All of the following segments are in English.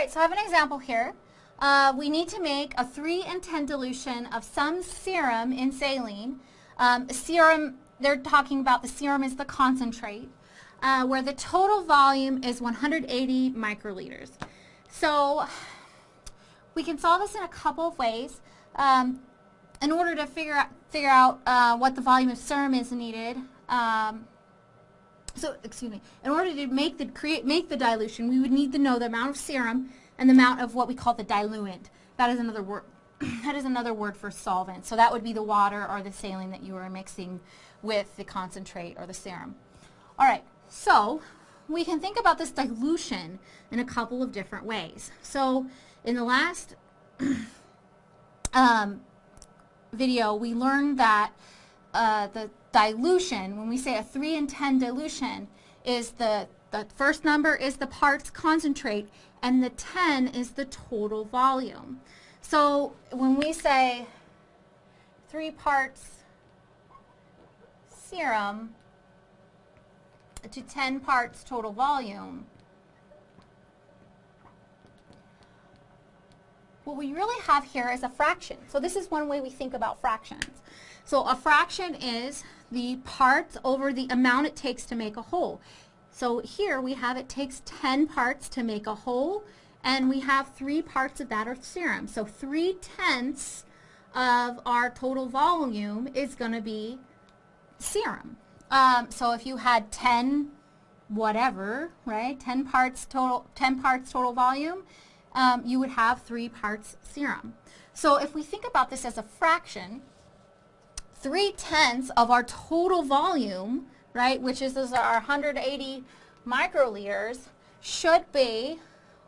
right, so I have an example here. Uh, we need to make a 3 in 10 dilution of some serum in saline. Um, serum, they're talking about the serum is the concentrate, uh, where the total volume is 180 microliters. So we can solve this in a couple of ways. Um, in order to figure out, figure out uh, what the volume of serum is needed, um, so excuse me, in order to make the create make the dilution, we would need to know the amount of serum and the amount of what we call the diluent. That is another word. that is another word for solvent. So that would be the water or the saline that you are mixing with the concentrate or the serum. All right, so we can think about this dilution in a couple of different ways. So in the last um, video, we learned that uh, the dilution, when we say a 3 in 10 dilution, is the, the first number is the parts concentrate and the 10 is the total volume. So when we say 3 parts serum to 10 parts total volume, what we really have here is a fraction. So this is one way we think about fractions. So a fraction is the parts over the amount it takes to make a whole. So here we have it takes 10 parts to make a whole, and we have three parts of that are serum. So 3 tenths of our total volume is going to be serum. Um, so if you had 10 whatever, right, 10 parts total, 10 parts total volume, um, you would have three parts serum. So if we think about this as a fraction, 3 tenths of our total volume, right, which is, is our 180 microliters, should be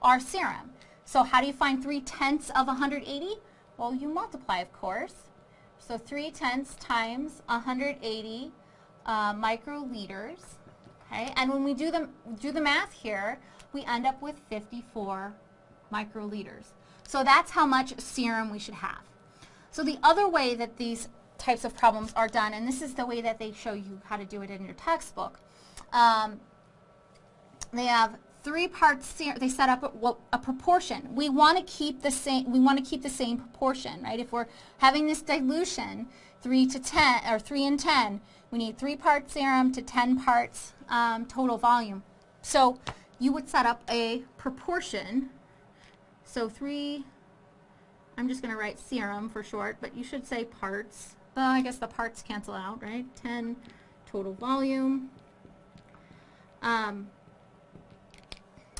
our serum. So how do you find 3 tenths of 180? Well, you multiply, of course. So 3 tenths times 180 uh, microliters. Okay, and when we do the, do the math here, we end up with 54 microliters. So that's how much serum we should have. So the other way that these types of problems are done, and this is the way that they show you how to do it in your textbook. Um, they have three parts they set up a, a, proportion. We want to keep the same we want to keep the same proportion right? If we're having this dilution 3 to 10 or 3 and 10 we need 3 parts serum to 10 parts um, total volume. So you would set up a proportion. So 3 I'm just going to write serum for short but you should say parts well, I guess the parts cancel out, right? 10 total volume. Um,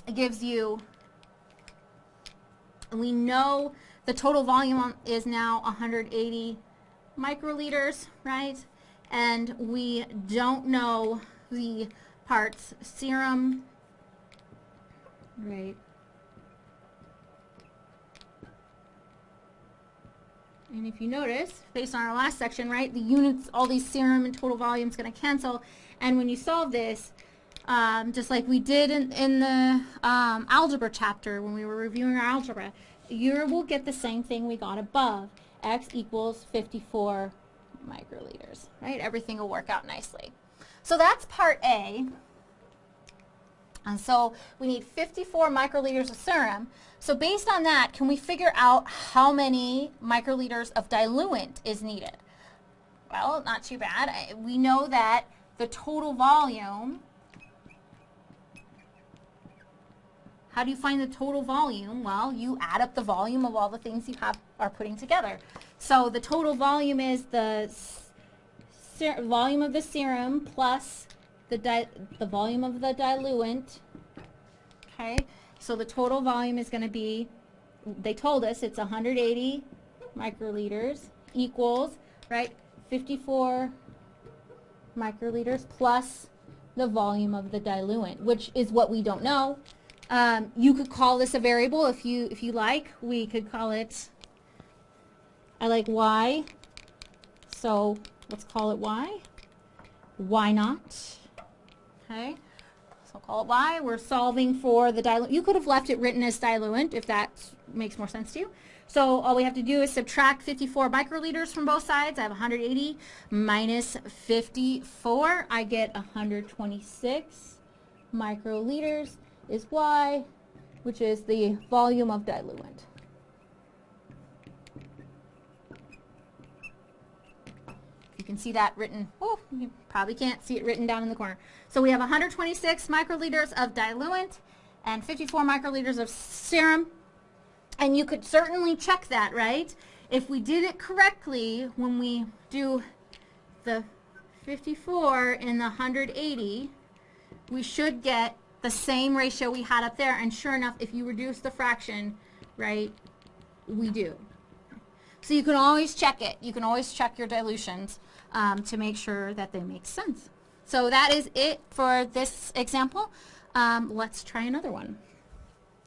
it gives you, we know the total volume is now 180 microliters, right? And we don't know the parts serum, right? And if you notice, based on our last section, right, the units, all these serum and total volume is going to cancel. And when you solve this, um, just like we did in, in the um, algebra chapter when we were reviewing our algebra, you will get the same thing we got above. X equals 54 microliters, right? Everything will work out nicely. So that's part A. And so we need 54 microliters of serum. So based on that, can we figure out how many microliters of diluent is needed? Well, not too bad. We know that the total volume, how do you find the total volume? Well, you add up the volume of all the things you have are putting together. So the total volume is the volume of the serum plus the, the volume of the diluent, okay? So the total volume is going to be, they told us it's 180 microliters equals, right, 54 microliters plus the volume of the diluent, which is what we don't know. Um, you could call this a variable if you if you like. We could call it, I like y, so let's call it y. Why not? Okay. So call it Y. We're solving for the diluent. You could have left it written as diluent if that makes more sense to you. So all we have to do is subtract 54 microliters from both sides. I have 180 minus 54. I get 126 microliters is Y. which is the volume of diluent. You can see that written, oh, you probably can't see it written down in the corner. So we have 126 microliters of diluent and 54 microliters of serum. And you could certainly check that, right? If we did it correctly, when we do the 54 in the 180, we should get the same ratio we had up there. And sure enough, if you reduce the fraction, right, we do. So you can always check it. You can always check your dilutions um, to make sure that they make sense. So that is it for this example. Um, let's try another one.